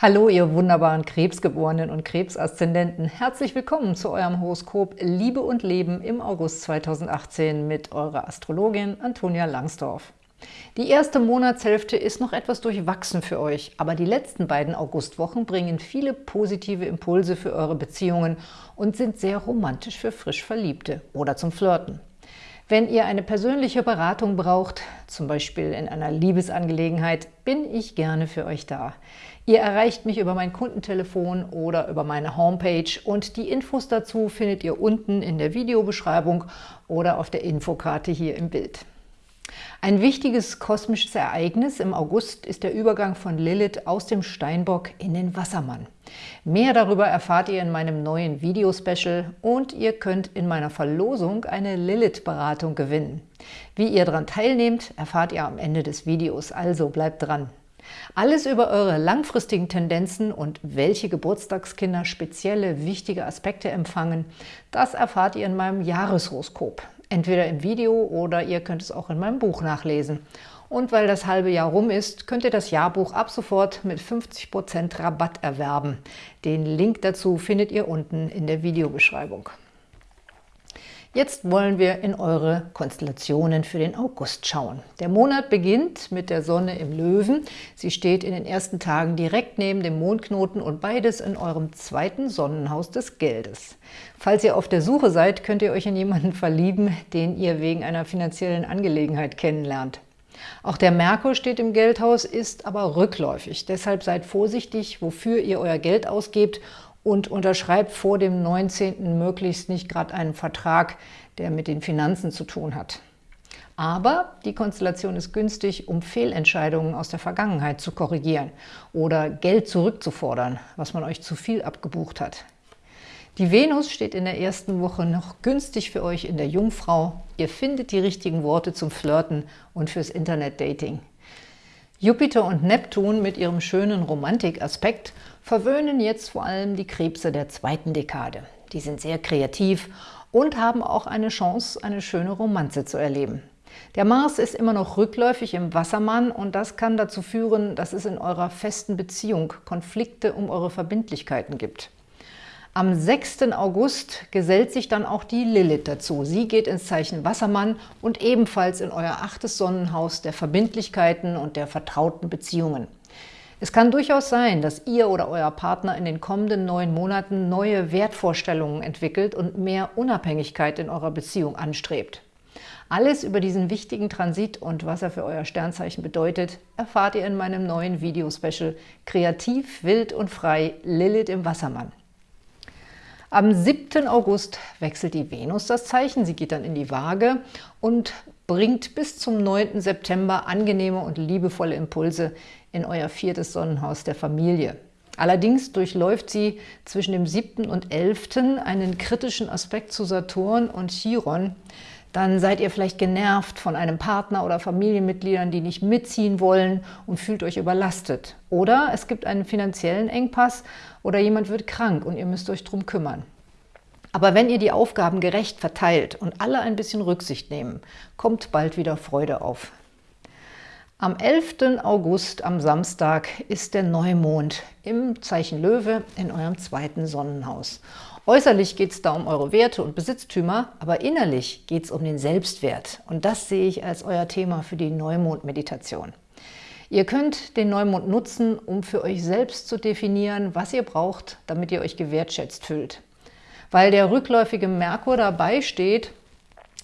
Hallo, ihr wunderbaren Krebsgeborenen und Krebsaszendenten. Herzlich willkommen zu eurem Horoskop Liebe und Leben im August 2018 mit eurer Astrologin Antonia Langsdorf. Die erste Monatshälfte ist noch etwas durchwachsen für euch, aber die letzten beiden Augustwochen bringen viele positive Impulse für eure Beziehungen und sind sehr romantisch für frisch Verliebte oder zum Flirten. Wenn ihr eine persönliche Beratung braucht, zum Beispiel in einer Liebesangelegenheit, bin ich gerne für euch da. Ihr erreicht mich über mein Kundentelefon oder über meine Homepage und die Infos dazu findet ihr unten in der Videobeschreibung oder auf der Infokarte hier im Bild. Ein wichtiges kosmisches Ereignis im August ist der Übergang von Lilith aus dem Steinbock in den Wassermann. Mehr darüber erfahrt ihr in meinem neuen Videospecial und ihr könnt in meiner Verlosung eine Lilith-Beratung gewinnen. Wie ihr daran teilnehmt, erfahrt ihr am Ende des Videos, also bleibt dran. Alles über eure langfristigen Tendenzen und welche Geburtstagskinder spezielle wichtige Aspekte empfangen, das erfahrt ihr in meinem Jahreshoroskop. Entweder im Video oder ihr könnt es auch in meinem Buch nachlesen. Und weil das halbe Jahr rum ist, könnt ihr das Jahrbuch ab sofort mit 50% Rabatt erwerben. Den Link dazu findet ihr unten in der Videobeschreibung. Jetzt wollen wir in eure Konstellationen für den August schauen. Der Monat beginnt mit der Sonne im Löwen. Sie steht in den ersten Tagen direkt neben dem Mondknoten und beides in eurem zweiten Sonnenhaus des Geldes. Falls ihr auf der Suche seid, könnt ihr euch in jemanden verlieben, den ihr wegen einer finanziellen Angelegenheit kennenlernt. Auch der Merkur steht im Geldhaus, ist aber rückläufig. Deshalb seid vorsichtig, wofür ihr euer Geld ausgebt und unterschreibt vor dem 19. möglichst nicht gerade einen Vertrag, der mit den Finanzen zu tun hat. Aber die Konstellation ist günstig, um Fehlentscheidungen aus der Vergangenheit zu korrigieren oder Geld zurückzufordern, was man euch zu viel abgebucht hat. Die Venus steht in der ersten Woche noch günstig für euch in der Jungfrau. Ihr findet die richtigen Worte zum Flirten und fürs Internet-Dating. Jupiter und Neptun mit ihrem schönen Romantikaspekt verwöhnen jetzt vor allem die Krebse der zweiten Dekade. Die sind sehr kreativ und haben auch eine Chance, eine schöne Romanze zu erleben. Der Mars ist immer noch rückläufig im Wassermann und das kann dazu führen, dass es in eurer festen Beziehung Konflikte um eure Verbindlichkeiten gibt. Am 6. August gesellt sich dann auch die Lilith dazu. Sie geht ins Zeichen Wassermann und ebenfalls in euer achtes Sonnenhaus der Verbindlichkeiten und der vertrauten Beziehungen. Es kann durchaus sein, dass ihr oder euer Partner in den kommenden neun Monaten neue Wertvorstellungen entwickelt und mehr Unabhängigkeit in eurer Beziehung anstrebt. Alles über diesen wichtigen Transit und was er für euer Sternzeichen bedeutet, erfahrt ihr in meinem neuen Videospecial Kreativ, wild und frei – Lilith im Wassermann. Am 7. August wechselt die Venus das Zeichen, sie geht dann in die Waage und bringt bis zum 9. September angenehme und liebevolle Impulse in euer viertes Sonnenhaus der Familie. Allerdings durchläuft sie zwischen dem 7. und 11. einen kritischen Aspekt zu Saturn und Chiron, dann seid ihr vielleicht genervt von einem Partner oder Familienmitgliedern, die nicht mitziehen wollen und fühlt euch überlastet. Oder es gibt einen finanziellen Engpass oder jemand wird krank und ihr müsst euch darum kümmern. Aber wenn ihr die Aufgaben gerecht verteilt und alle ein bisschen Rücksicht nehmen, kommt bald wieder Freude auf. Am 11. August, am Samstag, ist der Neumond im Zeichen Löwe in eurem zweiten Sonnenhaus. Äußerlich geht es da um eure Werte und Besitztümer, aber innerlich geht es um den Selbstwert. Und das sehe ich als euer Thema für die Neumond-Meditation. Ihr könnt den Neumond nutzen, um für euch selbst zu definieren, was ihr braucht, damit ihr euch gewertschätzt fühlt. Weil der rückläufige Merkur dabei steht,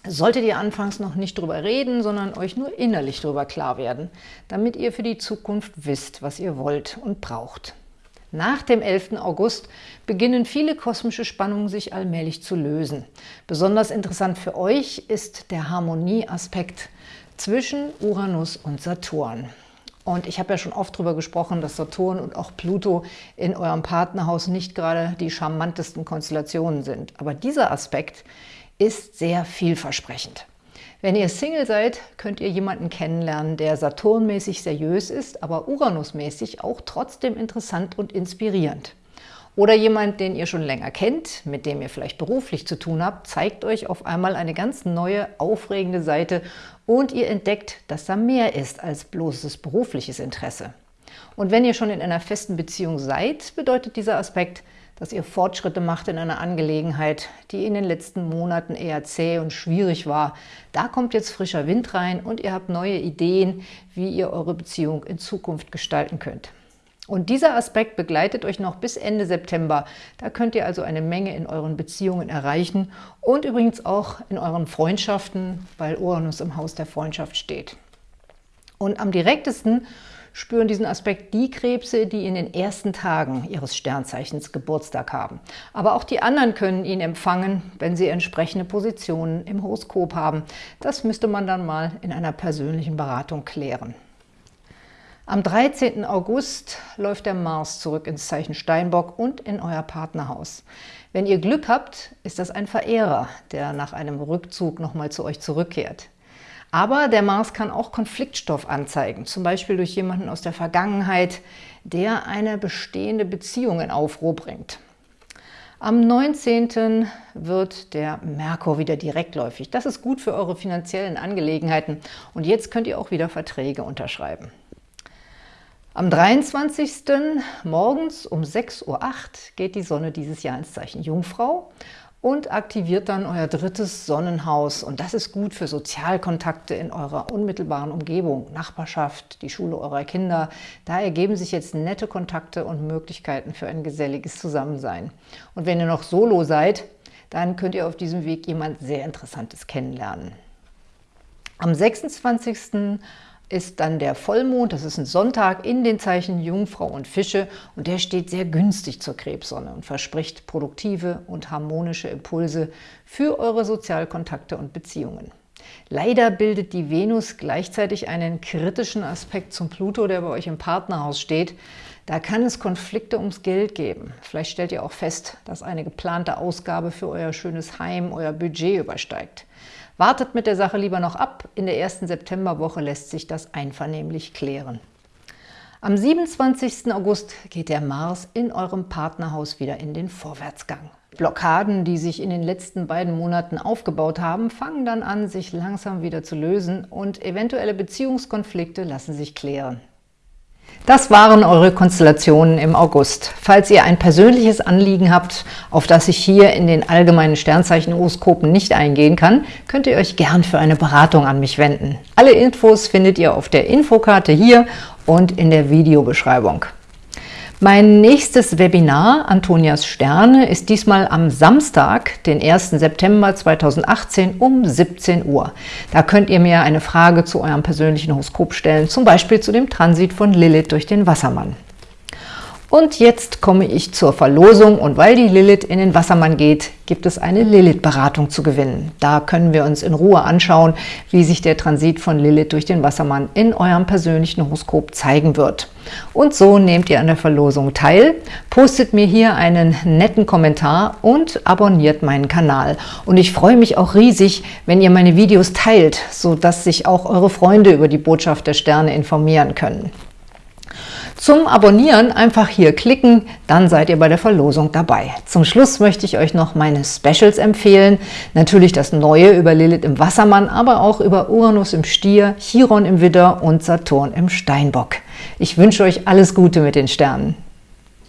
solltet ihr anfangs noch nicht drüber reden, sondern euch nur innerlich darüber klar werden, damit ihr für die Zukunft wisst, was ihr wollt und braucht. Nach dem 11. August beginnen viele kosmische Spannungen sich allmählich zu lösen. Besonders interessant für euch ist der Harmonieaspekt zwischen Uranus und Saturn. Und ich habe ja schon oft darüber gesprochen, dass Saturn und auch Pluto in eurem Partnerhaus nicht gerade die charmantesten Konstellationen sind. Aber dieser Aspekt ist sehr vielversprechend. Wenn ihr Single seid, könnt ihr jemanden kennenlernen, der Saturnmäßig seriös ist, aber Uranusmäßig auch trotzdem interessant und inspirierend. Oder jemand, den ihr schon länger kennt, mit dem ihr vielleicht beruflich zu tun habt, zeigt euch auf einmal eine ganz neue, aufregende Seite und ihr entdeckt, dass da mehr ist als bloßes berufliches Interesse. Und wenn ihr schon in einer festen Beziehung seid, bedeutet dieser Aspekt, dass ihr Fortschritte macht in einer Angelegenheit, die in den letzten Monaten eher zäh und schwierig war. Da kommt jetzt frischer Wind rein und ihr habt neue Ideen, wie ihr eure Beziehung in Zukunft gestalten könnt. Und dieser Aspekt begleitet euch noch bis Ende September. Da könnt ihr also eine Menge in euren Beziehungen erreichen und übrigens auch in euren Freundschaften, weil Uranus im Haus der Freundschaft steht. Und am direktesten spüren diesen Aspekt die Krebse, die in den ersten Tagen ihres Sternzeichens Geburtstag haben. Aber auch die anderen können ihn empfangen, wenn sie entsprechende Positionen im Horoskop haben. Das müsste man dann mal in einer persönlichen Beratung klären. Am 13. August läuft der Mars zurück ins Zeichen Steinbock und in euer Partnerhaus. Wenn ihr Glück habt, ist das ein Verehrer, der nach einem Rückzug nochmal zu euch zurückkehrt. Aber der Mars kann auch Konfliktstoff anzeigen, zum Beispiel durch jemanden aus der Vergangenheit, der eine bestehende Beziehung in Aufruhr bringt. Am 19. wird der Merkur wieder direktläufig. Das ist gut für eure finanziellen Angelegenheiten. Und jetzt könnt ihr auch wieder Verträge unterschreiben. Am 23. morgens um 6.08 Uhr geht die Sonne dieses Jahr ins Zeichen Jungfrau und aktiviert dann euer drittes Sonnenhaus. Und das ist gut für Sozialkontakte in eurer unmittelbaren Umgebung, Nachbarschaft, die Schule eurer Kinder. Da ergeben sich jetzt nette Kontakte und Möglichkeiten für ein geselliges Zusammensein. Und wenn ihr noch solo seid, dann könnt ihr auf diesem Weg jemand sehr Interessantes kennenlernen. Am 26 ist dann der Vollmond, das ist ein Sonntag, in den Zeichen Jungfrau und Fische und der steht sehr günstig zur Krebssonne und verspricht produktive und harmonische Impulse für eure Sozialkontakte und Beziehungen. Leider bildet die Venus gleichzeitig einen kritischen Aspekt zum Pluto, der bei euch im Partnerhaus steht. Da kann es Konflikte ums Geld geben. Vielleicht stellt ihr auch fest, dass eine geplante Ausgabe für euer schönes Heim euer Budget übersteigt. Wartet mit der Sache lieber noch ab. In der ersten Septemberwoche lässt sich das einvernehmlich klären. Am 27. August geht der Mars in eurem Partnerhaus wieder in den Vorwärtsgang. Blockaden, die sich in den letzten beiden Monaten aufgebaut haben, fangen dann an, sich langsam wieder zu lösen und eventuelle Beziehungskonflikte lassen sich klären. Das waren eure Konstellationen im August. Falls ihr ein persönliches Anliegen habt, auf das ich hier in den allgemeinen Sternzeichen-Horoskopen nicht eingehen kann, könnt ihr euch gern für eine Beratung an mich wenden. Alle Infos findet ihr auf der Infokarte hier und in der Videobeschreibung. Mein nächstes Webinar, Antonias Sterne, ist diesmal am Samstag, den 1. September 2018 um 17 Uhr. Da könnt ihr mir eine Frage zu eurem persönlichen Horoskop stellen, zum Beispiel zu dem Transit von Lilith durch den Wassermann. Und jetzt komme ich zur Verlosung und weil die Lilith in den Wassermann geht, gibt es eine Lilith-Beratung zu gewinnen. Da können wir uns in Ruhe anschauen, wie sich der Transit von Lilith durch den Wassermann in eurem persönlichen Horoskop zeigen wird. Und so nehmt ihr an der Verlosung teil, postet mir hier einen netten Kommentar und abonniert meinen Kanal. Und ich freue mich auch riesig, wenn ihr meine Videos teilt, sodass sich auch eure Freunde über die Botschaft der Sterne informieren können. Zum Abonnieren einfach hier klicken, dann seid ihr bei der Verlosung dabei. Zum Schluss möchte ich euch noch meine Specials empfehlen. Natürlich das Neue über Lilith im Wassermann, aber auch über Uranus im Stier, Chiron im Widder und Saturn im Steinbock. Ich wünsche euch alles Gute mit den Sternen.